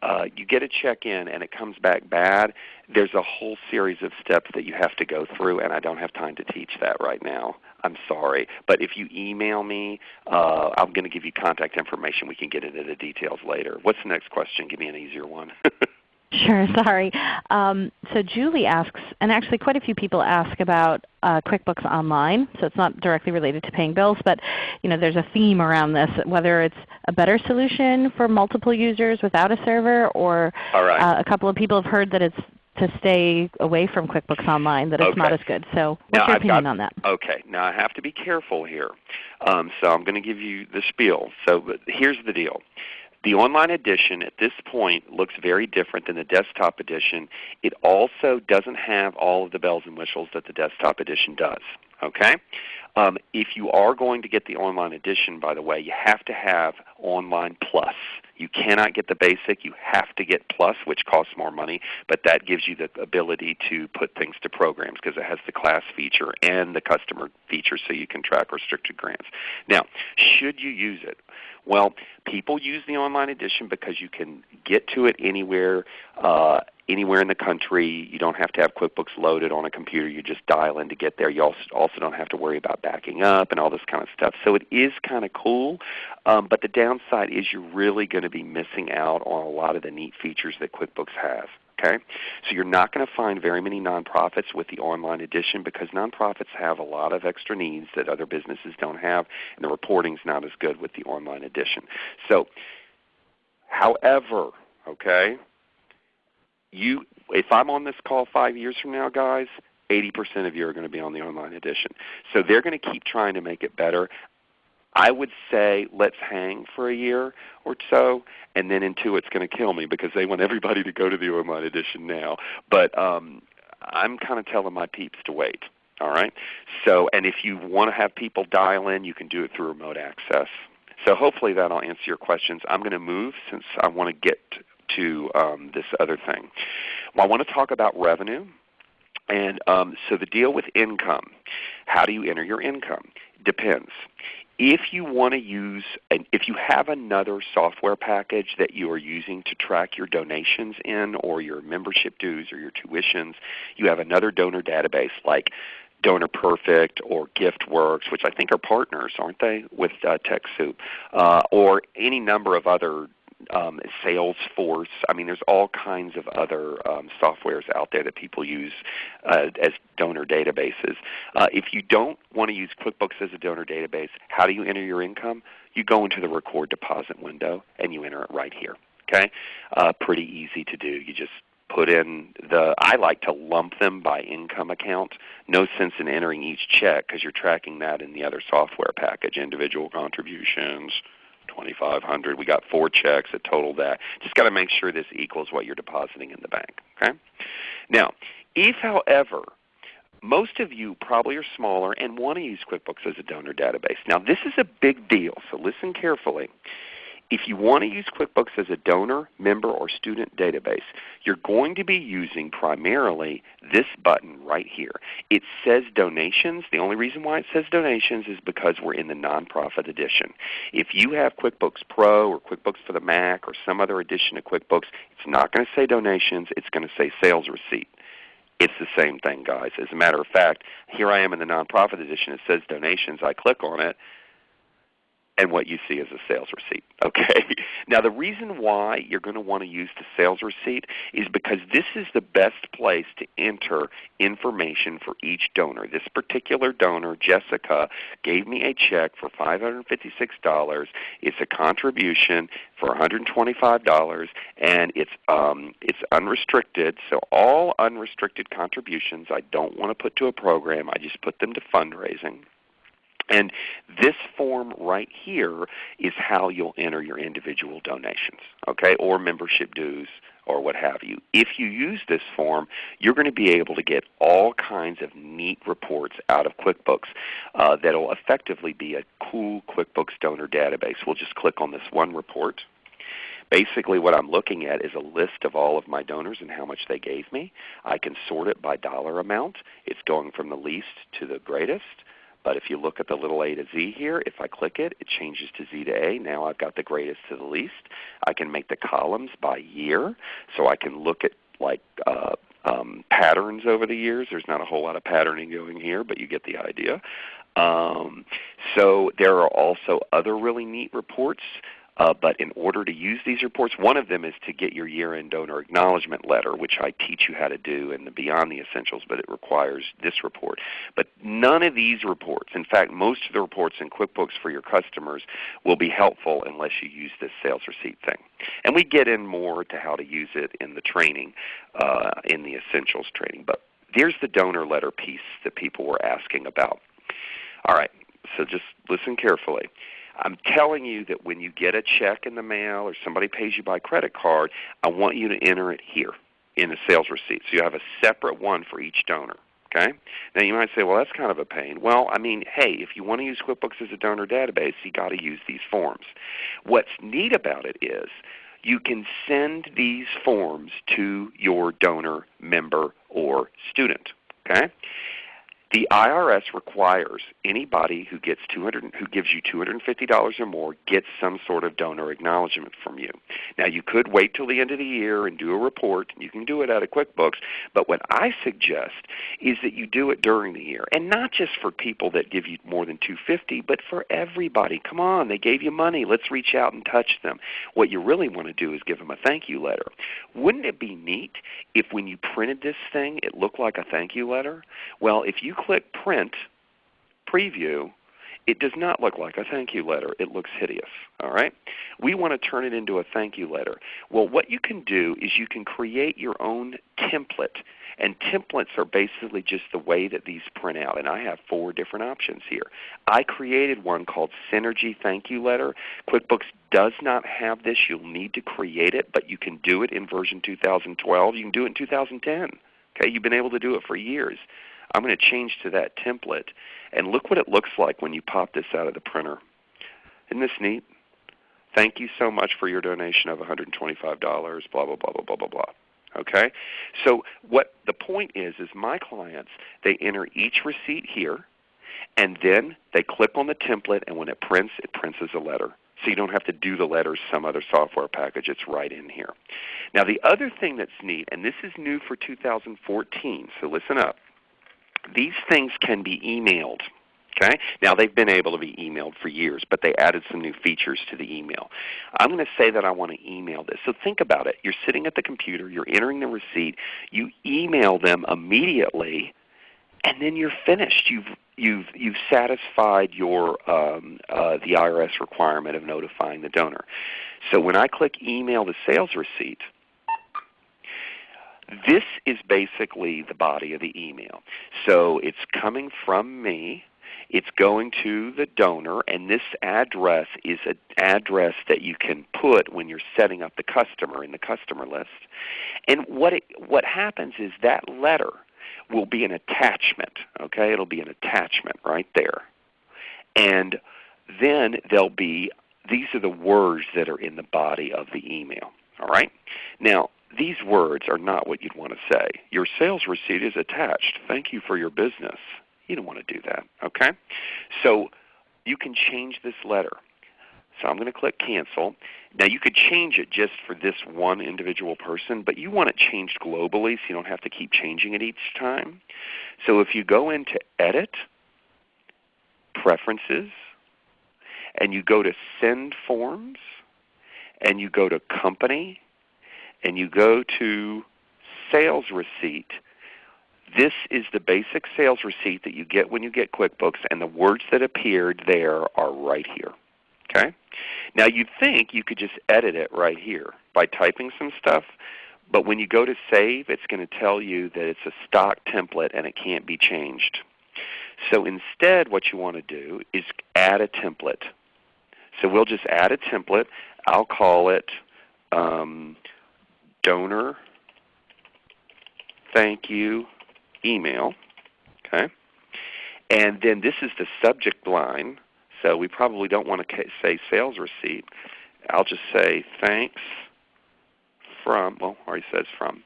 uh, you get a check in and it comes back bad, there's a whole series of steps that you have to go through, and I don't have time to teach that right now. I'm sorry, but if you email me, uh, I'm going to give you contact information. We can get into the details later. What's the next question? Give me an easier one. [LAUGHS] Sure, [LAUGHS] sorry. Um, so Julie asks, and actually quite a few people ask about uh, QuickBooks Online. So it's not directly related to paying bills, but you know, there's a theme around this, whether it's a better solution for multiple users without a server, or right. uh, a couple of people have heard that it's to stay away from QuickBooks Online, that it's not as good. So what's Now, your I've opinion got- on that? Okay, now I have to be careful here. Um, so I'm going to give you the spiel. So but here's the deal. The online edition at this point looks very different than the desktop edition. It also doesn't have all of the bells and whistles that the desktop edition does. Okay? Um, if you are going to get the online edition, by the way, you have to have Online Plus. You cannot get the basic. You have to get Plus, which costs more money, but that gives you the ability to put things to programs because it has the class feature and the customer feature so you can track restricted grants. Now, should you use it? Well, people use the online edition because you can get to it anywhere, uh, anywhere in the country. You don't have to have QuickBooks loaded on a computer. You just dial in to get there. You also, also don't have to worry about backing up and all this kind of stuff. So it is kind of cool, um, but the downside is you're really going to be missing out on a lot of the neat features that QuickBooks has. Okay? So you're not going to find very many nonprofits with the online edition because nonprofits have a lot of extra needs that other businesses don't have, and the reporting's not as good with the online edition. So, however, okay, you if I'm on this call five years from now, guys, 80% of you are going to be on the online edition. So they're going to keep trying to make it better. I would say let's hang for a year or so, and then in two it's going to kill me because they want everybody to go to the online edition now. But um, I'm kind of telling my peeps to wait. All right. So, and if you want to have people dial in, you can do it through remote access. So hopefully that'll answer your questions. I'm going to move since I want to get to um, this other thing. Well, I want to talk about revenue. And um, so the deal with income, how do you enter your income? Depends. If you want to use, an, if you have another software package that you are using to track your donations in or your membership dues or your tuitions, you have another donor database like Donor Perfect or GiftWorks, which I think are partners, aren't they, with uh, TechSoup, uh, or any number of other um, Salesforce. I mean, there's all kinds of other um, softwares out there that people use uh, as donor databases. Uh, if you don't want to use QuickBooks as a donor database, how do you enter your income? You go into the record deposit window and you enter it right here. Okay, uh, pretty easy to do. You just put in the I like to lump them by income account. No sense in entering each check because you're tracking that in the other software package, individual contributions, 2500 We got four checks that total that. Just got to make sure this equals what you're depositing in the bank. Okay? Now, if however most of you probably are smaller and want to use QuickBooks as a donor database. Now this is a big deal, so listen carefully. If you want to use QuickBooks as a donor, member, or student database, you're going to be using primarily this button right here. It says donations. The only reason why it says donations is because we're in the nonprofit edition. If you have QuickBooks Pro or QuickBooks for the Mac or some other edition of QuickBooks, it's not going to say donations. It's going to say sales receipt. It's the same thing, guys. As a matter of fact, here I am in the nonprofit edition. It says donations. I click on it and what you see is a sales receipt. Okay. [LAUGHS] Now the reason why you're going to want to use the sales receipt is because this is the best place to enter information for each donor. This particular donor, Jessica, gave me a check for $556. It's a contribution for $125 and it's um, it's unrestricted. So all unrestricted contributions I don't want to put to a program. I just put them to fundraising. And this form right here is how you'll enter your individual donations, okay, or membership dues or what have you. If you use this form, you're going to be able to get all kinds of neat reports out of QuickBooks uh, that will effectively be a cool QuickBooks donor database. We'll just click on this one report. Basically what I'm looking at is a list of all of my donors and how much they gave me. I can sort it by dollar amount. It's going from the least to the greatest. But if you look at the little a to z here, if I click it, it changes to z to a. Now I've got the greatest to the least. I can make the columns by year, so I can look at like uh, um, patterns over the years. There's not a whole lot of patterning going here, but you get the idea. Um, so there are also other really neat reports uh, but in order to use these reports, one of them is to get your year-end donor acknowledgement letter, which I teach you how to do in the Beyond the Essentials, but it requires this report. But none of these reports, in fact most of the reports in QuickBooks for your customers will be helpful unless you use this sales receipt thing. And we get in more to how to use it in the training, uh, in the Essentials training. But here's the donor letter piece that people were asking about. All right, so just listen carefully. I'm telling you that when you get a check in the mail or somebody pays you by credit card, I want you to enter it here in the sales receipt. So you have a separate one for each donor. Okay? Now you might say, well that's kind of a pain. Well, I mean, hey, if you want to use QuickBooks as a donor database, you got to use these forms. What's neat about it is you can send these forms to your donor, member, or student. Okay? The IRS requires anybody who gets 200, who gives you $250 or more gets some sort of donor acknowledgement from you. Now you could wait till the end of the year and do a report. You can do it out of QuickBooks. But what I suggest is that you do it during the year, and not just for people that give you more than $250, but for everybody. Come on, they gave you money. Let's reach out and touch them. What you really want to do is give them a thank you letter. Wouldn't it be neat if when you printed this thing, it looked like a thank you letter? Well, if you click Print, Preview, it does not look like a thank you letter. It looks hideous. All right? We want to turn it into a thank you letter. Well, what you can do is you can create your own template. And templates are basically just the way that these print out. And I have four different options here. I created one called Synergy Thank You Letter. QuickBooks does not have this. You'll need to create it, but you can do it in version 2012. You can do it in 2010. Okay? You've been able to do it for years. I'm going to change to that template. And look what it looks like when you pop this out of the printer. Isn't this neat? Thank you so much for your donation of $125, blah, blah, blah, blah, blah, blah, blah. Okay? So what the point is, is my clients, they enter each receipt here, and then they click on the template, and when it prints, it prints as a letter. So you don't have to do the letters some other software package. It's right in here. Now the other thing that's neat, and this is new for 2014, so listen up. These things can be emailed. Okay? Now they've been able to be emailed for years, but they added some new features to the email. I'm going to say that I want to email this. So think about it. You're sitting at the computer, you're entering the receipt, you email them immediately, and then you're finished. You've you've you've satisfied your um, uh, the IRS requirement of notifying the donor. So when I click email the sales receipt, this is basically the body of the email. So it's coming from me. It's going to the donor, and this address is an address that you can put when you're setting up the customer in the customer list. And what, it, what happens is that letter will be an attachment. Okay, It'll be an attachment right there. And then there'll be, these are the words that are in the body of the email. All right? Now, these words are not what you'd want to say. Your sales receipt is attached. Thank you for your business. You don't want to do that. Okay? So you can change this letter. So I'm going to click Cancel. Now you could change it just for this one individual person, but you want it changed globally so you don't have to keep changing it each time. So if you go into Edit, Preferences, and you go to Send Forms, and you go to Company, and you go to Sales Receipt, this is the basic sales receipt that you get when you get QuickBooks, and the words that appeared there are right here. Okay? Now you'd think you could just edit it right here by typing some stuff, but when you go to save, it's going to tell you that it's a stock template and it can't be changed. So instead what you want to do is add a template. So we'll just add a template. I'll call it um, donor thank you email. Okay? And then this is the subject line. So we probably don't want to say sales receipt. I'll just say thanks from, well, already says from.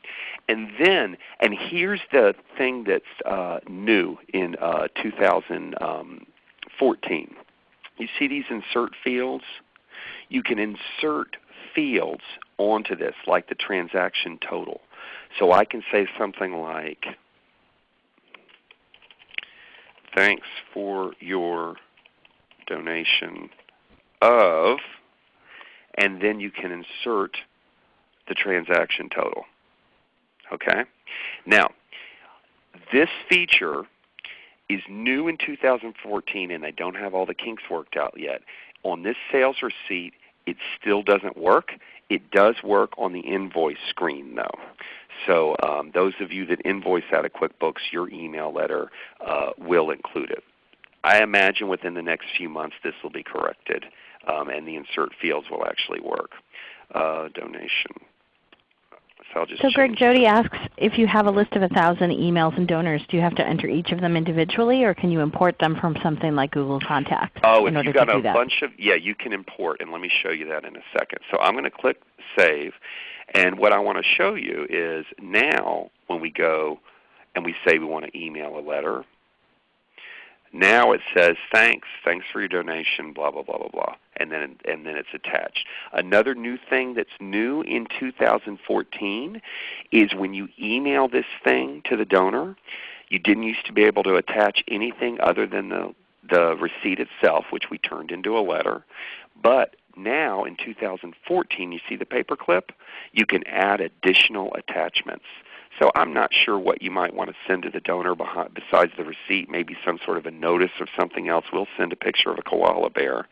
And then, and here's the thing that's uh, new in uh, 2014. You see these insert fields? You can insert fields onto this, like the transaction total. So I can say something like, thanks for your donation of, and then you can insert the transaction total. Okay? Now, this feature is new in 2014 and they don't have all the kinks worked out yet. On this sales receipt, it still doesn't work. It does work on the invoice screen though. So um, those of you that invoice out of QuickBooks, your email letter uh, will include it. I imagine within the next few months this will be corrected um, and the insert fields will actually work. Uh, donation. So, so Greg, Jody asks if you have a list of 1,000 emails and donors, do you have to enter each of them individually or can you import them from something like Google Contacts? Oh, if you've got a bunch of, yeah, you can import and let me show you that in a second. So I'm going to click Save and what I want to show you is now when we go and we say we want to email a letter, now it says thanks, thanks for your donation, blah blah blah blah blah, and then and then it's attached. Another new thing that's new in 2014 is when you email this thing to the donor, you didn't used to be able to attach anything other than the the receipt itself, which we turned into a letter. But now in 2014, you see the paperclip, you can add additional attachments. So I'm not sure what you might want to send to the donor behind, besides the receipt, maybe some sort of a notice of something else. We'll send a picture of a koala bear.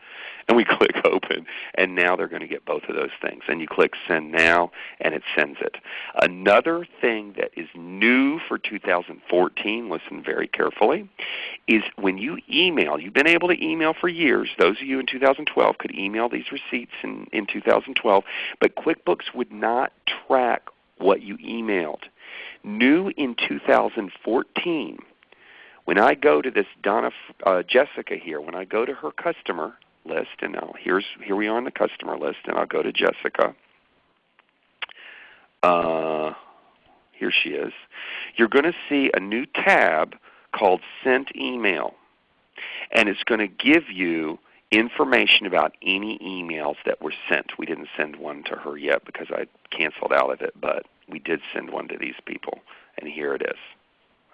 And we [LAUGHS] click open, and now they're going to get both of those things. And you click send now, and it sends it. Another thing that is new for 2014, listen very carefully, is when you email, you've been able to email for years. Those of you in 2012 could email these receipts in, in 2012, but QuickBooks would not track what you emailed. New in 2014, when I go to this Donna uh, Jessica here, when I go to her customer list, and now here's here we are on the customer list, and I'll go to Jessica. Uh, here she is. You're going to see a new tab called Sent Email, and it's going to give you information about any emails that were sent. We didn't send one to her yet because I canceled out of it, but we did send one to these people, and here it is.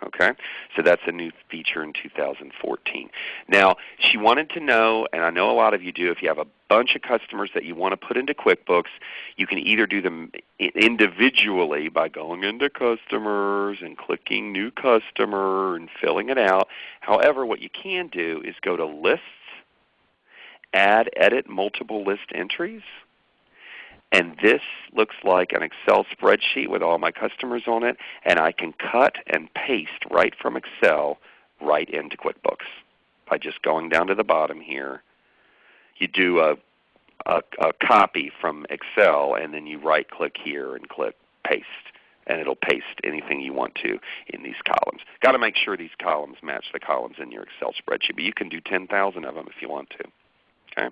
Okay, so that's a new feature in 2014. Now, she wanted to know, and I know a lot of you do, if you have a bunch of customers that you want to put into QuickBooks, you can either do them individually by going into Customers and clicking New Customer and filling it out. However, what you can do is go to Lists, Add Edit Multiple List Entries, and this looks like an Excel spreadsheet with all my customers on it, and I can cut and paste right from Excel right into QuickBooks by just going down to the bottom here. You do a, a, a copy from Excel, and then you right click here and click Paste and it'll paste anything you want to in these columns. Got to make sure these columns match the columns in your Excel spreadsheet, but you can do 10,000 of them if you want to. Okay.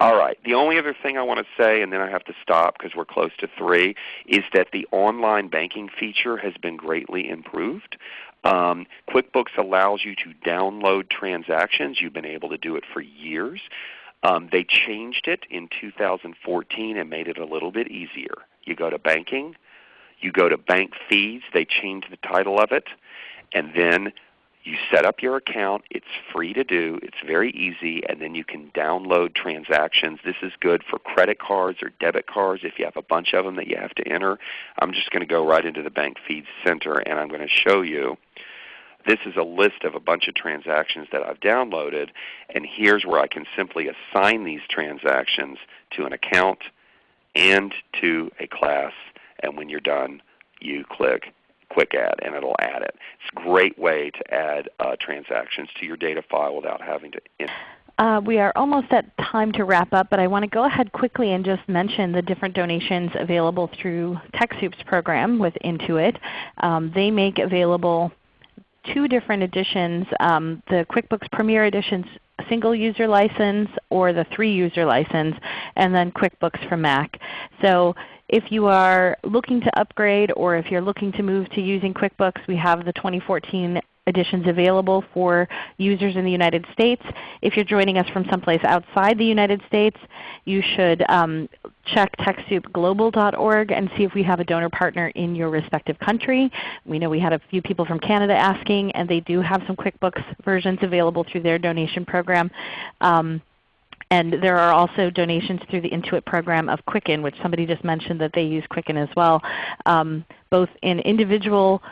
All right. The only other thing I want to say, and then I have to stop because we're close to 3, is that the online banking feature has been greatly improved. Um, QuickBooks allows you to download transactions. You've been able to do it for years. Um, they changed it in 2014 and made it a little bit easier. You go to banking, you go to bank feeds, they changed the title of it, and then You set up your account. It's free to do. It's very easy. And then you can download transactions. This is good for credit cards or debit cards if you have a bunch of them that you have to enter. I'm just going to go right into the Bank Feeds Center and I'm going to show you. This is a list of a bunch of transactions that I've downloaded. And here's where I can simply assign these transactions to an account and to a class. And when you're done, you click quick add and it will add it. It's a great way to add uh, transactions to your data file without having to uh, we are almost at time to wrap up, but I want to go ahead quickly and just mention the different donations available through TechSoup's program with Intuit. Um, they make available two different editions, um, the QuickBooks Premier Edition's single user license or the three user license, and then QuickBooks for Mac. So if you are looking to upgrade or if you're looking to move to using QuickBooks, we have the 2014 editions available for users in the United States. If you're joining us from someplace outside the United States, you should um, check TechSoupGlobal.org and see if we have a donor partner in your respective country. We know we had a few people from Canada asking, and they do have some QuickBooks versions available through their donation program. Um, and there are also donations through the Intuit program of Quicken, which somebody just mentioned that they use Quicken as well, um, both in individual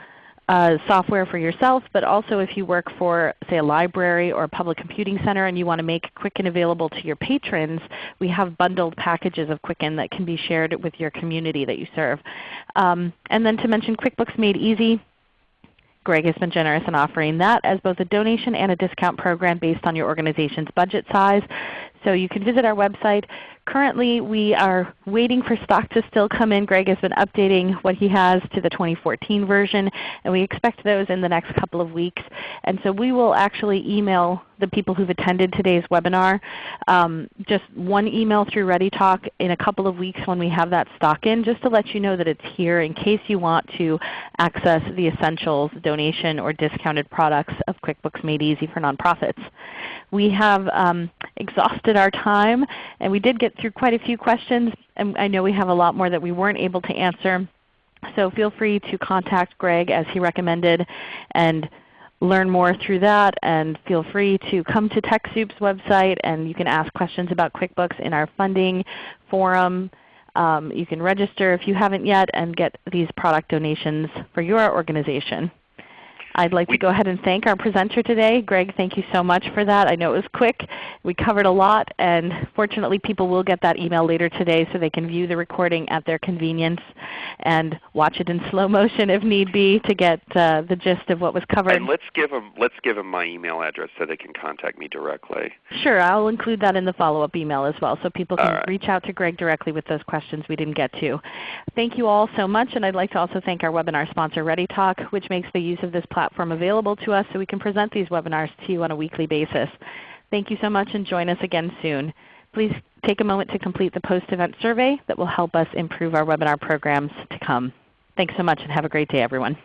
uh, software for yourself, but also if you work for say a library or a public computing center and you want to make Quicken available to your patrons, we have bundled packages of Quicken that can be shared with your community that you serve. Um, and then to mention QuickBooks Made Easy, Greg has been generous in offering that as both a donation and a discount program based on your organization's budget size. So you can visit our website. Currently we are waiting for stock to still come in. Greg has been updating what he has to the 2014 version, and we expect those in the next couple of weeks. And so we will actually email the people who've attended today's webinar um, just one email through ReadyTalk in a couple of weeks when we have that stock in, just to let you know that it's here in case you want to access the essentials, donation, or discounted products of QuickBooks Made Easy for Nonprofits. We have um, exhausted our time, and we did get through quite a few questions. And I know we have a lot more that we weren't able to answer. So feel free to contact Greg as he recommended and learn more through that. And feel free to come to TechSoup's website and you can ask questions about QuickBooks in our funding forum. Um, you can register if you haven't yet and get these product donations for your organization. I'd like to go ahead and thank our presenter today. Greg, thank you so much for that. I know it was quick. We covered a lot, and fortunately people will get that email later today so they can view the recording at their convenience and watch it in slow motion if need be to get uh, the gist of what was covered. And let's give them let's give them my email address so they can contact me directly. Sure, I'll include that in the follow-up email as well, so people can right. reach out to Greg directly with those questions we didn't get to. Thank you all so much, and I'd like to also thank our webinar sponsor ReadyTalk, which makes the use of this platform platform available to us so we can present these webinars to you on a weekly basis. Thank you so much and join us again soon. Please take a moment to complete the post-event survey that will help us improve our webinar programs to come. Thanks so much and have a great day everyone.